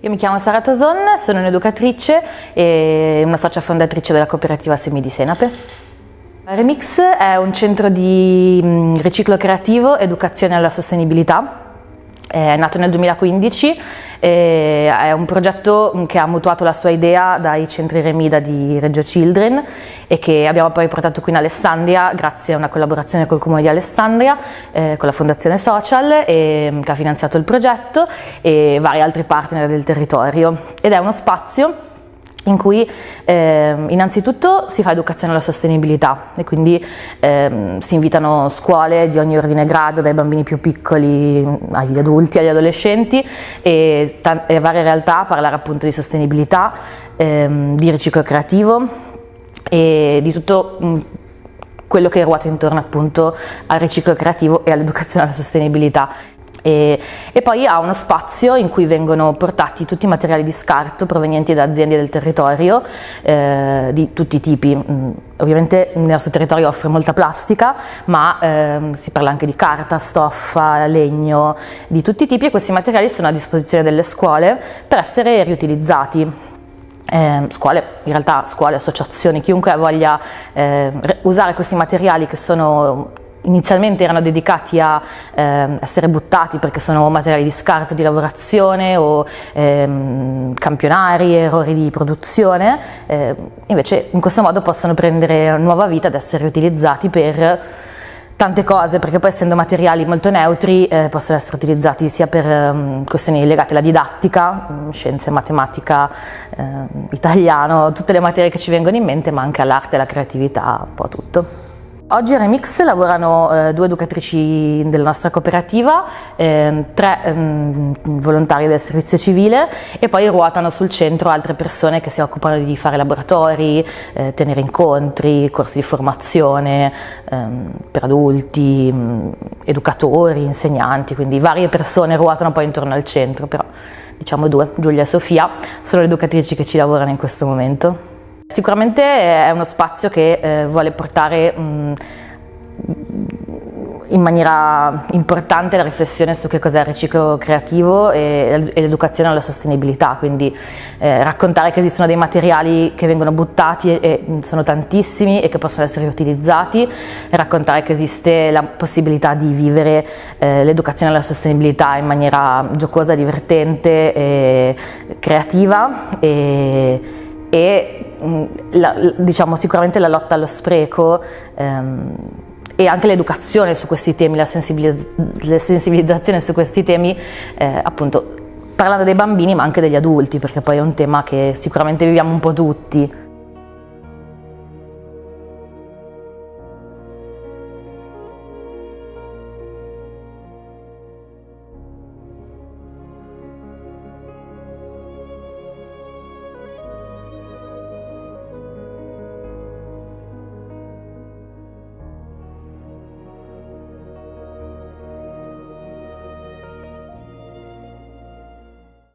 Io mi chiamo Sara Toson, sono un'educatrice e una socia fondatrice della cooperativa Semi di Senape. Remix è un centro di mm, riciclo creativo, educazione alla sostenibilità è nato nel 2015, è un progetto che ha mutuato la sua idea dai centri Remida di Reggio Children e che abbiamo poi portato qui in Alessandria grazie a una collaborazione col Comune di Alessandria, eh, con la Fondazione Social e, che ha finanziato il progetto e vari altri partner del territorio. Ed è uno spazio in cui eh, innanzitutto si fa educazione alla sostenibilità e quindi eh, si invitano scuole di ogni ordine e grado, dai bambini più piccoli agli adulti, agli adolescenti e, e varie realtà a parlare appunto di sostenibilità, eh, di riciclo creativo e di tutto quello che ruota intorno appunto al riciclo creativo e all'educazione alla sostenibilità. E, e, poi ha uno spazio in cui vengono portati tutti i materiali di scarto provenienti da aziende del territorio eh, di tutti i tipi. Mm, ovviamente il nostro territorio offre molta plastica, ma eh, si parla anche di carta, stoffa, legno, di tutti i tipi e questi materiali sono a disposizione delle scuole per essere riutilizzati. Eh, scuole, in realtà scuole, associazioni, chiunque voglia eh, usare questi materiali che sono inizialmente erano dedicati a eh, essere buttati perché sono materiali di scarto di lavorazione o ehm, campionari, errori di produzione, eh, invece in questo modo possono prendere nuova vita ed essere utilizzati per tante cose, perché poi essendo materiali molto neutri eh, possono essere utilizzati sia per um, questioni legate alla didattica, um, scienze, matematica, eh, italiano, tutte le materie che ci vengono in mente, ma anche all'arte, alla creatività, un po' tutto. Oggi a Remix lavorano eh, due educatrici della nostra cooperativa, eh, tre ehm, volontari del servizio civile e poi ruotano sul centro altre persone che si occupano di fare laboratori, eh, tenere incontri, corsi di formazione ehm, per adulti, mm, educatori, insegnanti, quindi varie persone ruotano poi intorno al centro, però diciamo due, Giulia e Sofia, sono le educatrici che ci lavorano in questo momento. Sicuramente è uno spazio che eh, vuole portare mh, in maniera importante la riflessione su che cos'è il riciclo creativo e, e l'educazione alla sostenibilità, quindi eh, raccontare che esistono dei materiali che vengono buttati e, e, sono tantissimi e che possono essere riutilizzati, e raccontare che esiste la possibilità di vivere eh, l'educazione alla sostenibilità in maniera giocosa, divertente e creativa e, e Mm, la, diciamo, sicuramente la lotta allo spreco ehm, e anche l'educazione su questi temi, la, sensibilizz la sensibilizzazione su questi temi, eh, appunto parlando dei bambini ma anche degli adulti, perché poi è un tema che sicuramente viviamo un po' tutti.